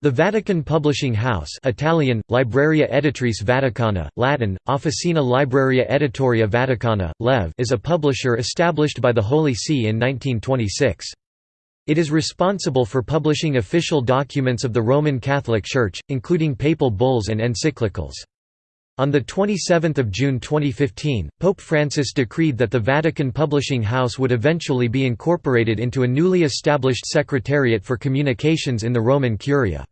The Vatican Publishing House Italian, Libreria Editrice Vaticana, Latin, Officina Libraria Editoria Vaticana, Lev is a publisher established by the Holy See in 1926. It is responsible for publishing official documents of the Roman Catholic Church, including papal bulls and encyclicals. On 27 June 2015, Pope Francis decreed that the Vatican Publishing House would eventually be incorporated into a newly established Secretariat for Communications in the Roman Curia.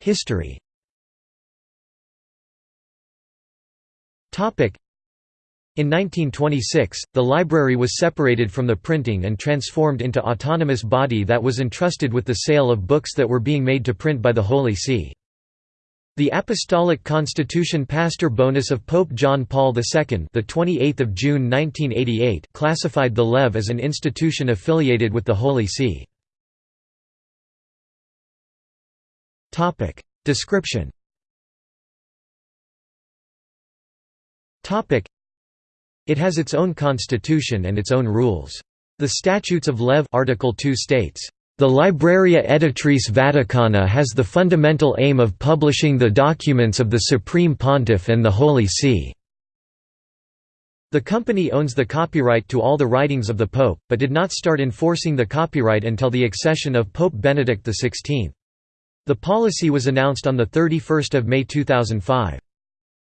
History in 1926, the library was separated from the printing and transformed into autonomous body that was entrusted with the sale of books that were being made to print by the Holy See. The Apostolic Constitution Pastor Bonus of Pope John Paul II, the 28th of June 1988, classified the Lev as an institution affiliated with the Holy See. Topic Description Topic it has its own constitution and its own rules. The Statutes of Lev Article 2 states, "...the Libreria Editrice Vaticana has the fundamental aim of publishing the documents of the Supreme Pontiff and the Holy See." The company owns the copyright to all the writings of the Pope, but did not start enforcing the copyright until the accession of Pope Benedict XVI. The policy was announced on 31 May 2005.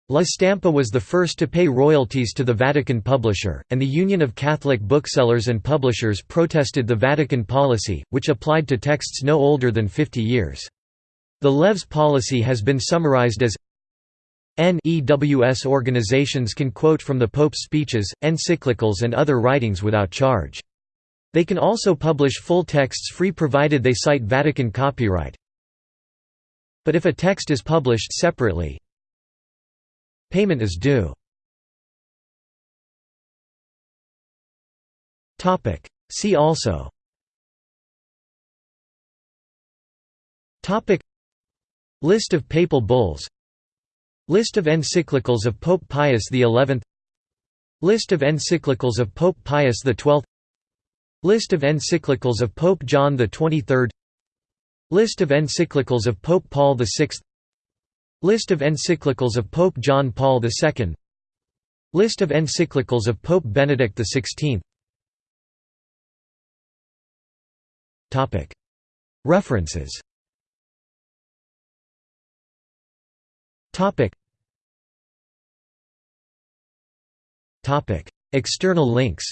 La Stampa was the first to pay royalties to the Vatican publisher, and the Union of Catholic Booksellers and Publishers protested the Vatican policy, which applied to texts no older than 50 years. The Lev's policy has been summarized as NEWS organizations can quote from the Pope's speeches, encyclicals and other writings without charge. They can also publish full texts free provided they cite Vatican copyright. But if a text is published separately, Payment is due. See also. List of papal bulls. List of encyclicals of Pope Pius XI List of encyclicals of Pope Pius XII List of encyclicals of Pope John XXIII List of encyclicals of Pope Paul VI List of encyclicals of Pope John Paul II List of encyclicals of Pope Benedict XVI References. External links.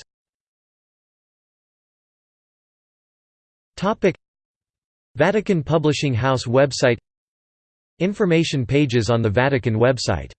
Vatican Publishing House website Information pages on the Vatican website